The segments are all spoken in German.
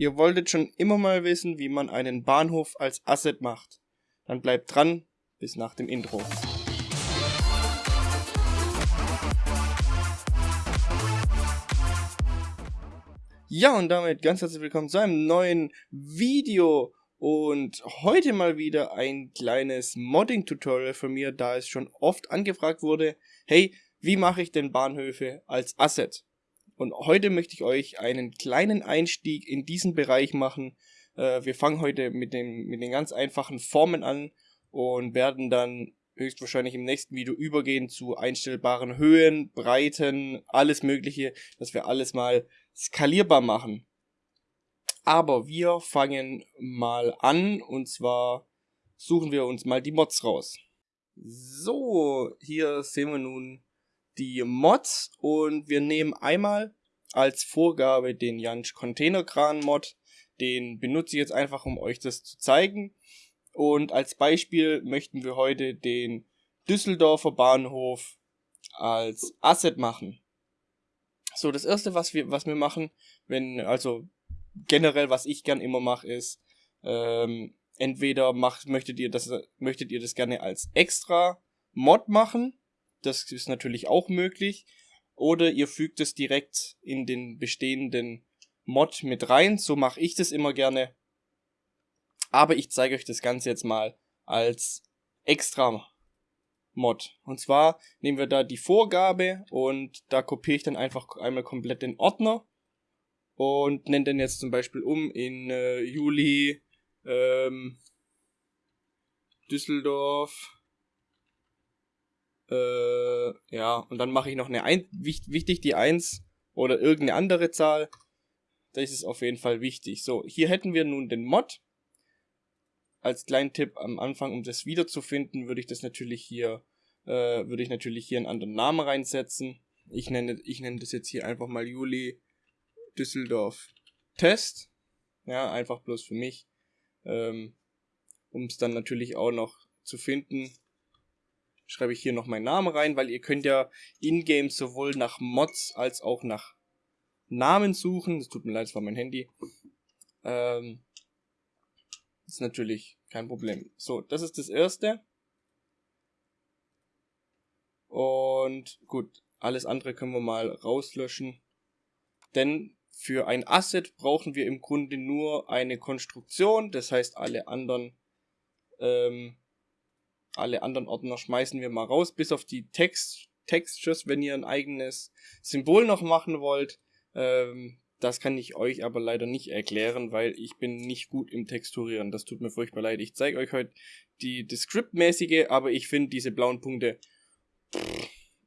ihr wolltet schon immer mal wissen, wie man einen Bahnhof als Asset macht. Dann bleibt dran, bis nach dem Intro. Ja, und damit ganz herzlich willkommen zu einem neuen Video. Und heute mal wieder ein kleines Modding-Tutorial von mir, da es schon oft angefragt wurde, hey, wie mache ich denn Bahnhöfe als Asset? Und heute möchte ich euch einen kleinen Einstieg in diesen Bereich machen. Äh, wir fangen heute mit, dem, mit den ganz einfachen Formen an und werden dann höchstwahrscheinlich im nächsten Video übergehen zu einstellbaren Höhen, Breiten, alles mögliche, dass wir alles mal skalierbar machen. Aber wir fangen mal an und zwar suchen wir uns mal die Mods raus. So, hier sehen wir nun die Mods und wir nehmen einmal als Vorgabe den Jansch Containerkran Mod. Den benutze ich jetzt einfach, um euch das zu zeigen. Und als Beispiel möchten wir heute den Düsseldorfer Bahnhof als Asset machen. So, das erste, was wir, was wir machen, wenn, also generell, was ich gern immer mache, ist, ähm, entweder macht, möchtet ihr das, möchtet ihr das gerne als extra Mod machen. Das ist natürlich auch möglich. Oder ihr fügt es direkt in den bestehenden Mod mit rein. So mache ich das immer gerne. Aber ich zeige euch das Ganze jetzt mal als extra Mod. Und zwar nehmen wir da die Vorgabe und da kopiere ich dann einfach einmal komplett den Ordner und nenne den jetzt zum Beispiel um in äh, Juli ähm, Düsseldorf äh, ja, und dann mache ich noch eine ein wichtig die 1 oder irgendeine andere Zahl. Das ist auf jeden Fall wichtig. So, hier hätten wir nun den Mod. Als kleinen Tipp am Anfang, um das wiederzufinden, würde ich das natürlich hier, äh, würde ich natürlich hier einen anderen Namen reinsetzen. Ich nenne, ich nenne das jetzt hier einfach mal Juli Düsseldorf Test. Ja, einfach bloß für mich. Ähm, um es dann natürlich auch noch zu finden, schreibe ich hier noch meinen Namen rein, weil ihr könnt ja in-game sowohl nach Mods als auch nach Namen suchen. Das tut mir leid, das war mein Handy. Ähm, ist natürlich kein Problem. So, das ist das erste. Und gut, alles andere können wir mal rauslöschen. Denn für ein Asset brauchen wir im Grunde nur eine Konstruktion. Das heißt, alle anderen ähm, alle anderen Ordner schmeißen wir mal raus, bis auf die Text Textures, wenn ihr ein eigenes Symbol noch machen wollt. Ähm, das kann ich euch aber leider nicht erklären, weil ich bin nicht gut im Texturieren. Das tut mir furchtbar leid. Ich zeige euch heute die, die Script-mäßige, aber ich finde diese blauen Punkte,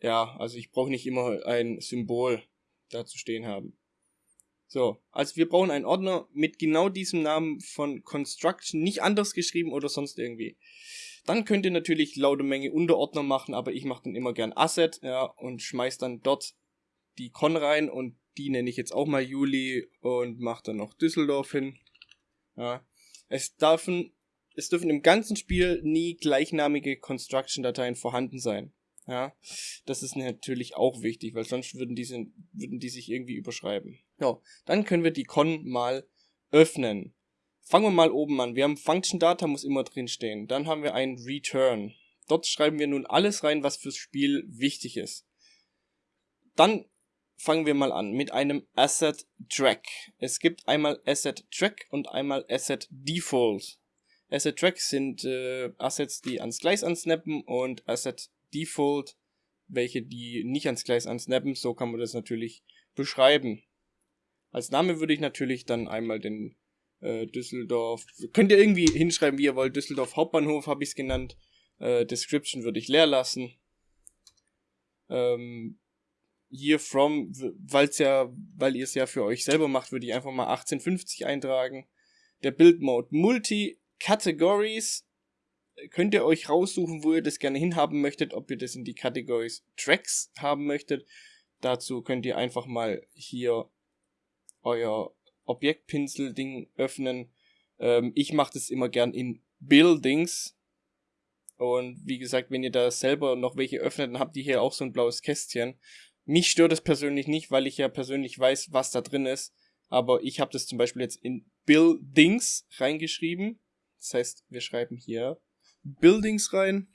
ja, also ich brauche nicht immer ein Symbol dazu stehen haben. So, also wir brauchen einen Ordner mit genau diesem Namen von Construction, nicht anders geschrieben oder sonst irgendwie. Dann könnt ihr natürlich laute Menge Unterordner machen, aber ich mache dann immer gern Asset, ja, und schmeiß dann dort die Con rein und die nenne ich jetzt auch mal Juli und mache dann noch Düsseldorf hin. Ja. Es dürfen, es dürfen im ganzen Spiel nie gleichnamige Construction-Dateien vorhanden sein. Ja, das ist natürlich auch wichtig, weil sonst würden diese, würden die sich irgendwie überschreiben. Ja, dann können wir die Con mal öffnen. Fangen wir mal oben an. Wir haben Function Data muss immer drin stehen. Dann haben wir ein Return. Dort schreiben wir nun alles rein, was fürs Spiel wichtig ist. Dann fangen wir mal an mit einem Asset Track. Es gibt einmal Asset Track und einmal Asset Default. Asset Track sind äh, Assets, die ans Gleis ansnappen und Asset Default, welche die nicht ans Gleis ansnappen. So kann man das natürlich beschreiben. Als Name würde ich natürlich dann einmal den äh, Düsseldorf. Könnt ihr irgendwie hinschreiben, wie ihr wollt. Düsseldorf Hauptbahnhof habe ich es genannt. Äh, Description würde ich leer lassen. Ähm, hier from, weil's ja, weil ihr es ja für euch selber macht, würde ich einfach mal 1850 eintragen. Der Build Mode Multi Categories könnt ihr euch raussuchen, wo ihr das gerne hinhaben möchtet, ob ihr das in die Categories Tracks haben möchtet. Dazu könnt ihr einfach mal hier euer Objektpinsel-Ding öffnen. Ähm, ich mache das immer gern in Buildings. Und wie gesagt, wenn ihr da selber noch welche öffnet, dann habt ihr hier auch so ein blaues Kästchen. Mich stört es persönlich nicht, weil ich ja persönlich weiß, was da drin ist. aber ich habe das zum Beispiel jetzt in Buildings reingeschrieben. Das heißt, wir schreiben hier Buildings rein.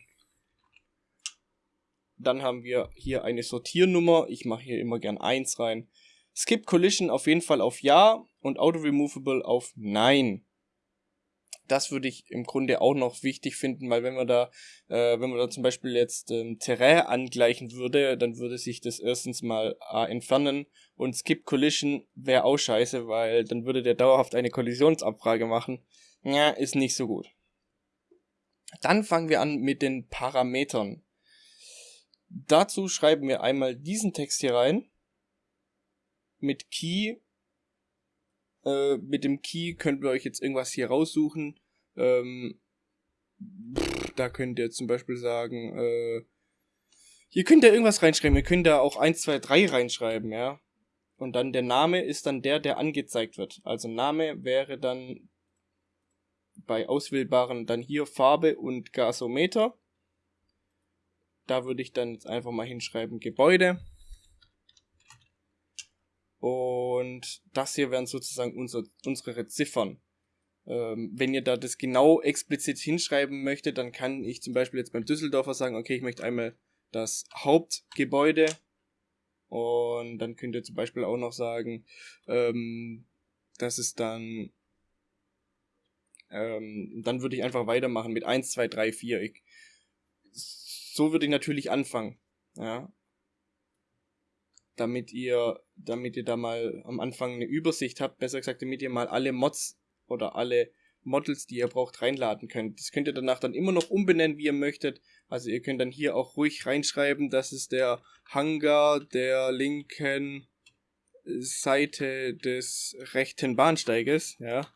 Dann haben wir hier eine Sortiernummer. Ich mache hier immer gern 1 rein. Skip Collision auf jeden Fall auf Ja und Auto Removable auf Nein das würde ich im Grunde auch noch wichtig finden, weil wenn man da, äh, wenn man da zum Beispiel jetzt ähm, Terrain angleichen würde, dann würde sich das erstens mal äh, entfernen und Skip Collision wäre auch scheiße, weil dann würde der dauerhaft eine Kollisionsabfrage machen. Ja, ist nicht so gut. Dann fangen wir an mit den Parametern. Dazu schreiben wir einmal diesen Text hier rein. Mit Key äh, mit dem Key könnt ihr euch jetzt irgendwas hier raussuchen. Ähm, da könnt ihr zum Beispiel sagen, äh, hier könnt ihr irgendwas reinschreiben. Ihr könnt da auch 1, 2, 3 reinschreiben, ja. Und dann der Name ist dann der, der angezeigt wird. Also Name wäre dann bei auswählbaren dann hier Farbe und Gasometer. Da würde ich dann jetzt einfach mal hinschreiben Gebäude. Und das hier wären sozusagen unser, unsere Ziffern. Ähm, wenn ihr da das genau explizit hinschreiben möchtet, dann kann ich zum Beispiel jetzt beim Düsseldorfer sagen, okay, ich möchte einmal das Hauptgebäude und dann könnt ihr zum Beispiel auch noch sagen, ähm, das ist dann, ähm, dann würde ich einfach weitermachen mit 1, 2, 3, 4. Ich, so würde ich natürlich anfangen. Ja, damit ihr, damit ihr da mal am Anfang eine Übersicht habt, besser gesagt, damit ihr mal alle Mods oder alle Models, die ihr braucht, reinladen könnt. Das könnt ihr danach dann immer noch umbenennen, wie ihr möchtet. Also ihr könnt dann hier auch ruhig reinschreiben, das ist der Hangar der linken Seite des rechten Bahnsteiges, ja.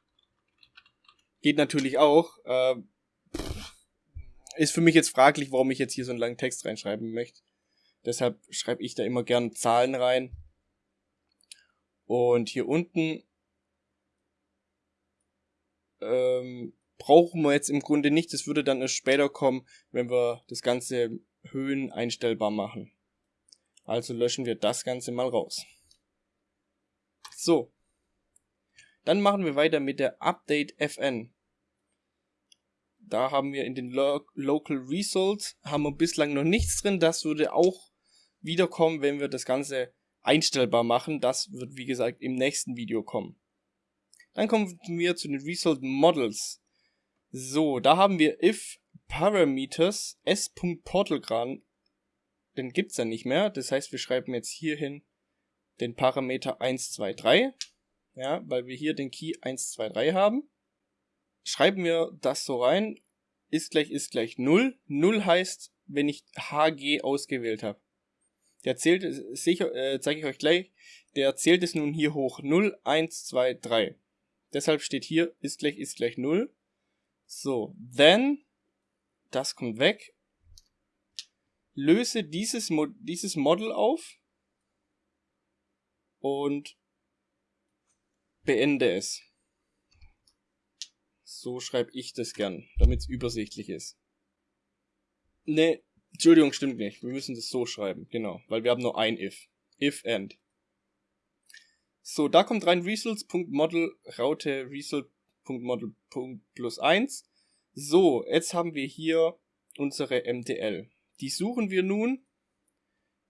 Geht natürlich auch. Äh, ist für mich jetzt fraglich, warum ich jetzt hier so einen langen Text reinschreiben möchte. Deshalb schreibe ich da immer gern Zahlen rein. Und hier unten ähm, brauchen wir jetzt im Grunde nicht. Das würde dann erst später kommen, wenn wir das Ganze Höhen einstellbar machen. Also löschen wir das Ganze mal raus. So. Dann machen wir weiter mit der Update FN. Da haben wir in den Lo Local Results haben wir bislang noch nichts drin. Das würde auch wiederkommen, wenn wir das Ganze einstellbar machen. Das wird wie gesagt im nächsten Video kommen. Dann kommen wir zu den Result Models. So, da haben wir if parameters s.portalgran, den gibt's ja nicht mehr. Das heißt, wir schreiben jetzt hierhin den Parameter 123, ja, weil wir hier den Key 123 haben. Schreiben wir das so rein, ist gleich ist gleich 0. 0 heißt, wenn ich HG ausgewählt habe. Der zählt, sicher, äh, zeige ich euch gleich, der zählt es nun hier hoch. 0, 1, 2, 3. Deshalb steht hier ist gleich ist gleich 0. So, then, das kommt weg. Löse dieses, Mo dieses Model auf und beende es. So schreibe ich das gern, damit es übersichtlich ist. Ne, Entschuldigung, stimmt nicht. Wir müssen das so schreiben, genau, weil wir haben nur ein if. If and. So, da kommt rein results.model raute result.model plus 1. So, jetzt haben wir hier unsere MTL. Die suchen wir nun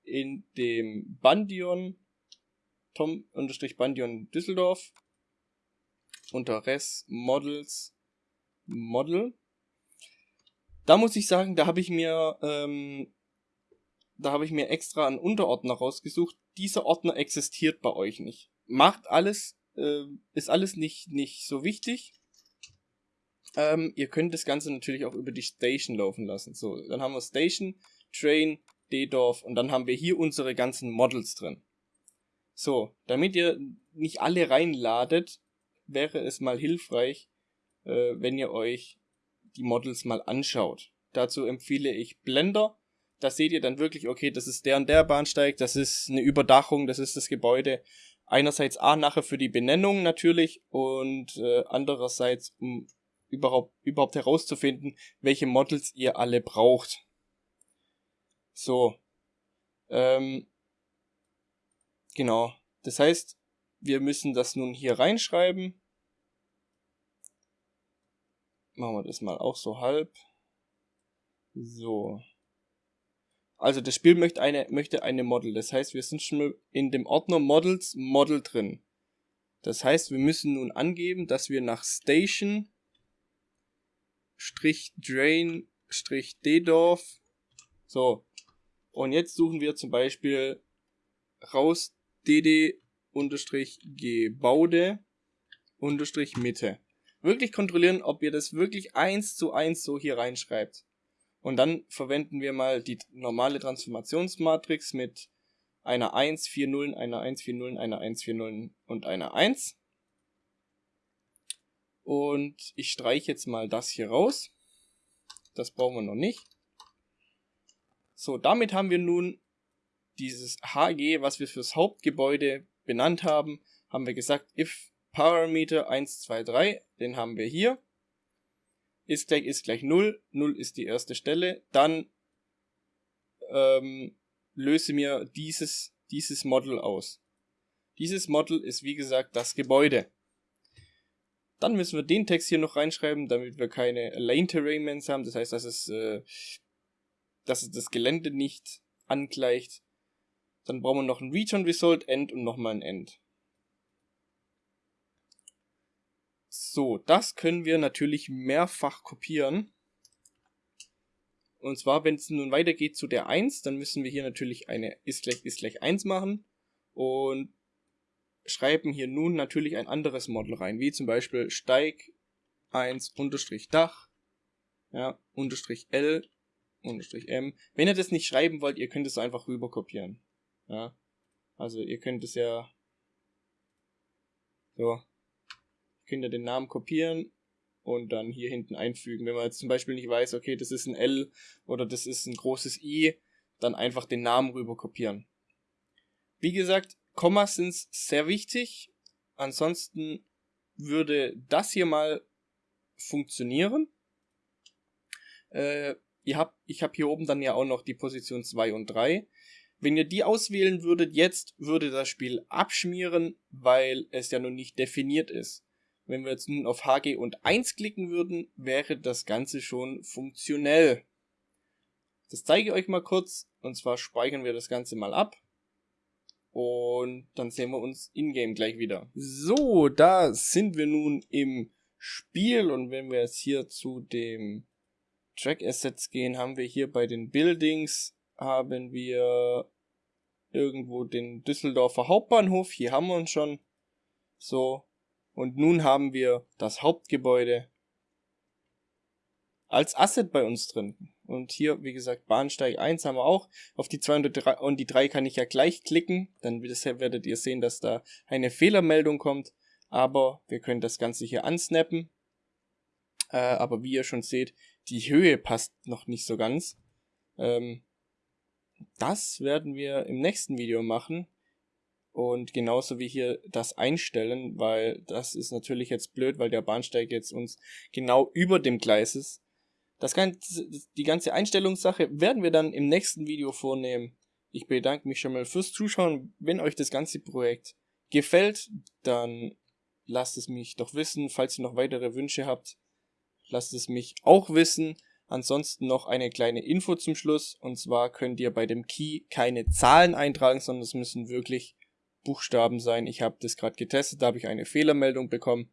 in dem Bandion Tom-Bandion Düsseldorf unter res models model da muss ich sagen, da habe ich mir, ähm, da habe ich mir extra einen Unterordner rausgesucht. Dieser Ordner existiert bei euch nicht. Macht alles, äh, ist alles nicht, nicht so wichtig. Ähm, ihr könnt das Ganze natürlich auch über die Station laufen lassen. So, dann haben wir Station, Train, D-Dorf und dann haben wir hier unsere ganzen Models drin. So, damit ihr nicht alle reinladet, wäre es mal hilfreich, äh, wenn ihr euch die Models mal anschaut. Dazu empfehle ich Blender. Da seht ihr dann wirklich, okay, das ist der und der Bahnsteig, das ist eine Überdachung, das ist das Gebäude. Einerseits A nachher für die Benennung natürlich und äh, andererseits um überhaupt, überhaupt herauszufinden, welche Models ihr alle braucht. So. Ähm, genau. Das heißt, wir müssen das nun hier reinschreiben. Machen wir das mal auch so halb. So. Also das Spiel möchte eine, möchte eine Model. Das heißt, wir sind schon in dem Ordner Models Model drin. Das heißt, wir müssen nun angeben, dass wir nach Station Drain Ddorf so und jetzt suchen wir zum Beispiel raus dd unterstrich gebaude unterstrich Mitte. Wirklich kontrollieren, ob ihr das wirklich eins zu eins so hier reinschreibt. Und dann verwenden wir mal die normale Transformationsmatrix mit einer 1, 4 Nullen, einer 1, 4 Nullen, einer 1, 4 Nullen und einer 1. Und ich streiche jetzt mal das hier raus. Das brauchen wir noch nicht. So, damit haben wir nun dieses HG, was wir fürs Hauptgebäude benannt haben, haben wir gesagt, if Parameter 1, 2, 3, den haben wir hier. Ist gleich ist gleich 0, 0 ist die erste Stelle. Dann ähm, löse mir dieses, dieses Model aus. Dieses Model ist wie gesagt das Gebäude. Dann müssen wir den Text hier noch reinschreiben, damit wir keine Lane Terrainments haben. Das heißt, dass es, äh, dass es das Gelände nicht angleicht. Dann brauchen wir noch ein Return Result, End und nochmal ein End. So, das können wir natürlich mehrfach kopieren. Und zwar, wenn es nun weitergeht zu der 1, dann müssen wir hier natürlich eine ist gleich, ist gleich 1 machen und schreiben hier nun natürlich ein anderes Model rein, wie zum Beispiel Steig 1 unterstrich Dach, ja, unterstrich L, unterstrich M. Wenn ihr das nicht schreiben wollt, ihr könnt es einfach rüber kopieren. Ja, also ihr könnt es ja so, könnt ihr den Namen kopieren und dann hier hinten einfügen. Wenn man jetzt zum Beispiel nicht weiß, okay, das ist ein L oder das ist ein großes I, dann einfach den Namen rüber kopieren. Wie gesagt, Kommas sind sehr wichtig. Ansonsten würde das hier mal funktionieren. Äh, ihr habt, ich habe hier oben dann ja auch noch die Position 2 und 3. Wenn ihr die auswählen würdet jetzt, würde das Spiel abschmieren, weil es ja noch nicht definiert ist. Wenn wir jetzt nun auf HG und 1 klicken würden, wäre das Ganze schon funktionell. Das zeige ich euch mal kurz. Und zwar speichern wir das Ganze mal ab. Und dann sehen wir uns in-game gleich wieder. So, da sind wir nun im Spiel. Und wenn wir jetzt hier zu dem Track Assets gehen, haben wir hier bei den Buildings, haben wir irgendwo den Düsseldorfer Hauptbahnhof. Hier haben wir uns schon. So, und nun haben wir das Hauptgebäude als Asset bei uns drin. Und hier, wie gesagt, Bahnsteig 1 haben wir auch. Auf die 2 und die 3, und die 3 kann ich ja gleich klicken. Dann werdet ihr sehen, dass da eine Fehlermeldung kommt. Aber wir können das Ganze hier ansnappen. Äh, aber wie ihr schon seht, die Höhe passt noch nicht so ganz. Ähm, das werden wir im nächsten Video machen. Und genauso wie hier das einstellen, weil das ist natürlich jetzt blöd, weil der Bahnsteig jetzt uns genau über dem Gleis ist. Das ganze, die ganze Einstellungssache werden wir dann im nächsten Video vornehmen. Ich bedanke mich schon mal fürs Zuschauen. Wenn euch das ganze Projekt gefällt, dann lasst es mich doch wissen. Falls ihr noch weitere Wünsche habt, lasst es mich auch wissen. Ansonsten noch eine kleine Info zum Schluss. Und zwar könnt ihr bei dem Key keine Zahlen eintragen, sondern es müssen wirklich Buchstaben sein. Ich habe das gerade getestet, da habe ich eine Fehlermeldung bekommen.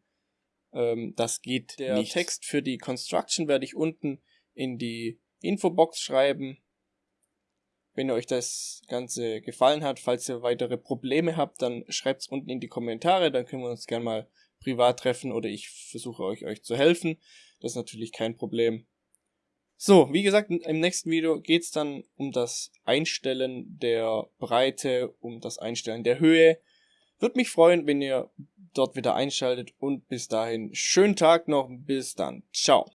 Ähm, das geht Der nicht. Text für die Construction werde ich unten in die Infobox schreiben. Wenn euch das Ganze gefallen hat, falls ihr weitere Probleme habt, dann schreibt es unten in die Kommentare, dann können wir uns gerne mal privat treffen oder ich versuche euch, euch zu helfen. Das ist natürlich kein Problem. So, wie gesagt, im nächsten Video geht's dann um das Einstellen der Breite, um das Einstellen der Höhe. Würde mich freuen, wenn ihr dort wieder einschaltet und bis dahin schönen Tag noch. Bis dann. Ciao.